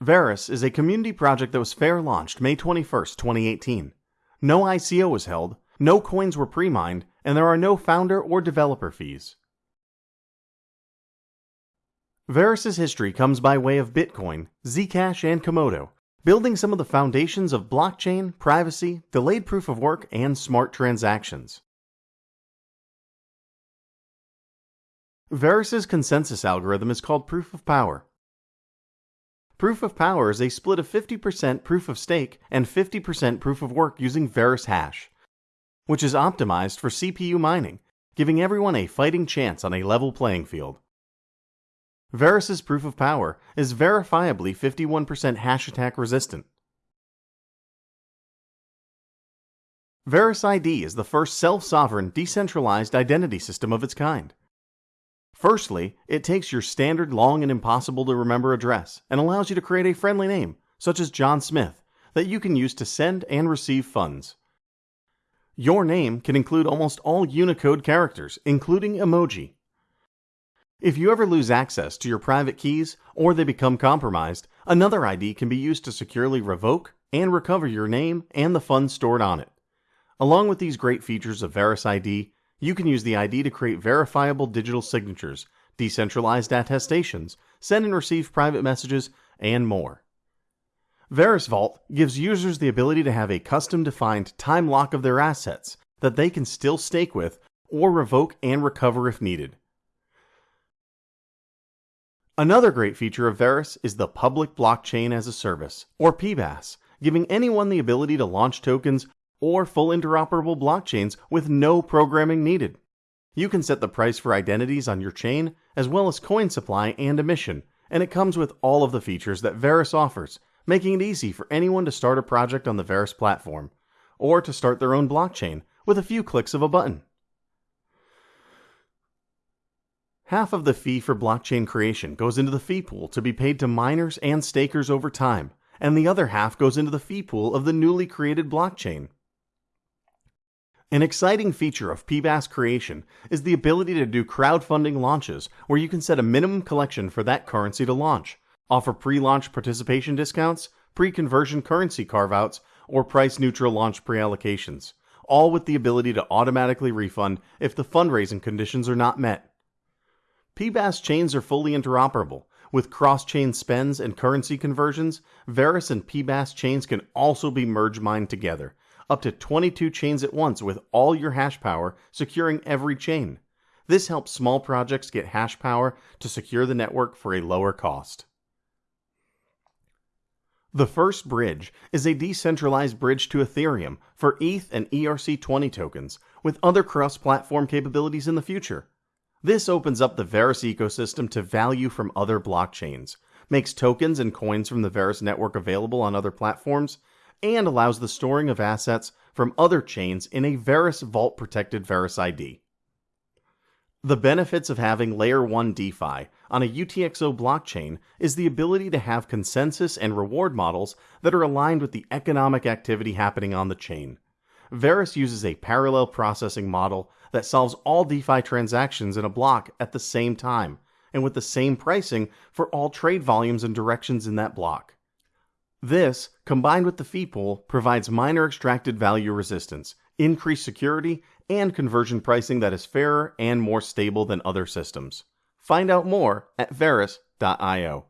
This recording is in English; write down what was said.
Verus is a community project that was fair launched May 21, 2018. No ICO was held, no coins were pre mined, and there are no founder or developer fees. Verus's history comes by way of Bitcoin, Zcash, and Komodo, building some of the foundations of blockchain, privacy, delayed proof of work, and smart transactions. Verus's consensus algorithm is called proof of power. Proof of power is a split of 50% proof of stake and 50% proof of work using Verus Hash, which is optimized for CPU mining, giving everyone a fighting chance on a level playing field. Verus's proof of power is verifiably 51% hash attack resistant. Verus ID is the first self-sovereign decentralized identity system of its kind. Firstly, it takes your standard long and impossible to remember address and allows you to create a friendly name, such as John Smith, that you can use to send and receive funds. Your name can include almost all Unicode characters, including emoji, if you ever lose access to your private keys or they become compromised, another ID can be used to securely revoke and recover your name and the funds stored on it. Along with these great features of Verus ID, you can use the ID to create verifiable digital signatures, decentralized attestations, send and receive private messages, and more. Verus Vault gives users the ability to have a custom defined time lock of their assets that they can still stake with or revoke and recover if needed. Another great feature of Verus is the Public Blockchain as a Service, or PBaaS, giving anyone the ability to launch tokens or full interoperable blockchains with no programming needed. You can set the price for identities on your chain, as well as coin supply and emission, and it comes with all of the features that Verus offers, making it easy for anyone to start a project on the Verus platform, or to start their own blockchain with a few clicks of a button. Half of the fee for blockchain creation goes into the fee pool to be paid to miners and stakers over time, and the other half goes into the fee pool of the newly created blockchain. An exciting feature of PBaaS creation is the ability to do crowdfunding launches where you can set a minimum collection for that currency to launch, offer pre-launch participation discounts, pre-conversion currency carve-outs, or price-neutral launch pre-allocations, all with the ability to automatically refund if the fundraising conditions are not met. PBaaS chains are fully interoperable. With cross-chain spends and currency conversions, Verus and PBaaS chains can also be merge mined together, up to 22 chains at once with all your hash power securing every chain. This helps small projects get hash power to secure the network for a lower cost. The first bridge is a decentralized bridge to Ethereum for ETH and ERC20 tokens, with other cross platform capabilities in the future. This opens up the Verus ecosystem to value from other blockchains, makes tokens and coins from the Verus network available on other platforms, and allows the storing of assets from other chains in a Verus Vault protected Verus ID. The benefits of having Layer 1 DeFi on a UTXO blockchain is the ability to have consensus and reward models that are aligned with the economic activity happening on the chain. Verus uses a parallel processing model that solves all DeFi transactions in a block at the same time and with the same pricing for all trade volumes and directions in that block. This, combined with the fee pool, provides miner extracted value resistance, increased security, and conversion pricing that is fairer and more stable than other systems. Find out more at Verus.io.